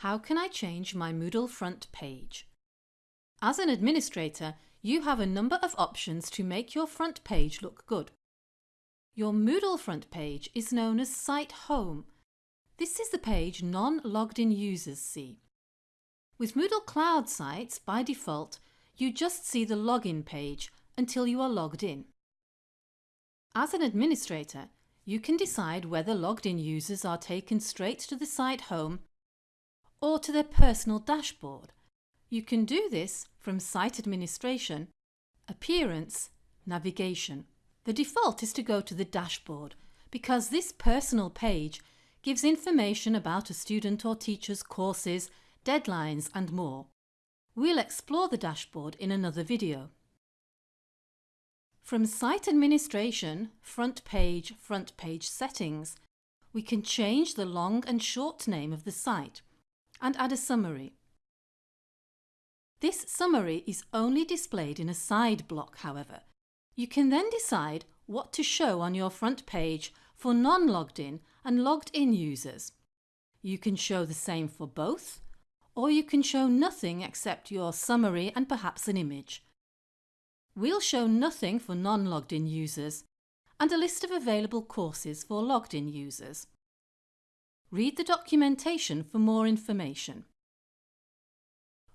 How can I change my Moodle front page? As an administrator, you have a number of options to make your front page look good. Your Moodle front page is known as Site Home. This is the page non-logged in users see. With Moodle Cloud sites, by default, you just see the login page until you are logged in. As an administrator, you can decide whether logged in users are taken straight to the site home or to their personal dashboard. You can do this from Site Administration, Appearance, Navigation. The default is to go to the dashboard because this personal page gives information about a student or teacher's courses, deadlines and more. We'll explore the dashboard in another video. From Site Administration, Front Page, Front Page Settings, we can change the long and short name of the site and add a summary. This summary is only displayed in a side block, however. You can then decide what to show on your front page for non-logged in and logged in users. You can show the same for both, or you can show nothing except your summary and perhaps an image. We'll show nothing for non-logged in users and a list of available courses for logged in users. Read the documentation for more information.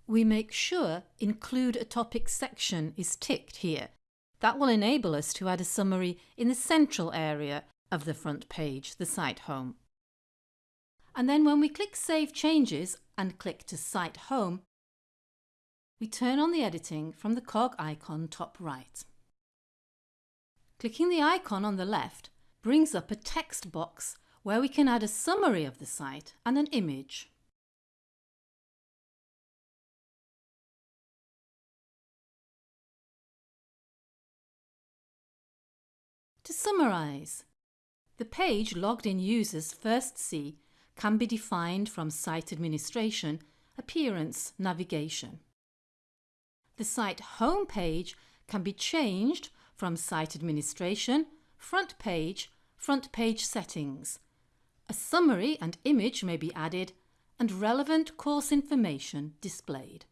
We make sure Include a Topic section is ticked here. That will enable us to add a summary in the central area of the front page, the site home. And then when we click Save Changes and click to Site Home, we turn on the editing from the cog icon top right. Clicking the icon on the left brings up a text box where we can add a summary of the site and an image. To summarise, the page logged in users first see can be defined from Site Administration, Appearance, Navigation. The site home page can be changed from Site Administration, Front Page, Front Page Settings, a summary and image may be added and relevant course information displayed.